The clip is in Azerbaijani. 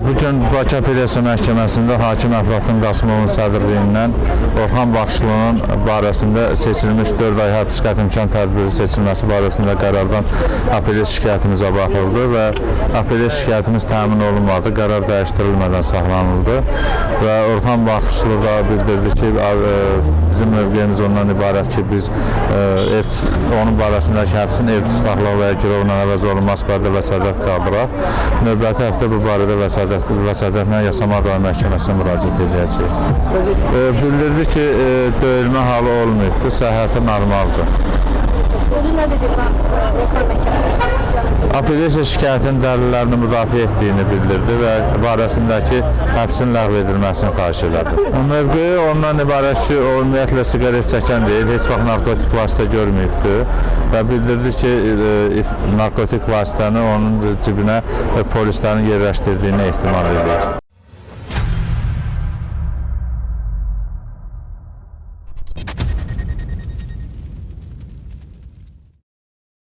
Bu gün Bakı Apellyasiya Məhkəməsində hakim Əflatun Qasımovun sədrliyindən Orxan Baxışlının barəsində seçilmiş 4 ay həbs qəti imkan tədbiri seçilməsi barəsində qərardan apellyasiya şikayətimizə baxıldı və apellyasiya şikayətimiz təmin olunmadı, qərar dəyişdirilmədən saxlanıldı və Orxan Baxışlı da bildirdi ki, e, bizim mövqeyimiz ondan ibarət ki, biz e, ev, onun barəsindəki həbsin ev tutaqlığı və ya girovla əvəz olunması barədə vəsatət qaldıraq. Növbəti həftə bu barədə vəsatət, vəsatətlə Yasama Adalı Məhkəməsinə müraciət edəcəyik. E, bildirdi ki, e, döyülmə halı olmayıb, bu səhhəti normaldır. Özü nə dedi? Apellyasiya şikayətinin dəlillərini müdafiə etdiyini bildirdi və barəsindəki həbsin ləğv edilməsini xahiş elədi. Mövqeyi ondan ibarət ki, o ümumiyyətlə siqaret çəkən deyil, heç vaxt narkotik vasitə görməyibdi və bildirdi ki, e, narkotik vasitəni onun cibinə e, polislərin yerləşdirdiyini ehtimal edir.